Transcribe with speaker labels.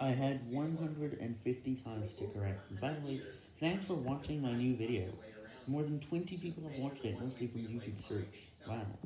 Speaker 1: I had 150 times to correct. By the way, thanks for watching my new video. More than 20 people have watched it, mostly from YouTube search. Wow.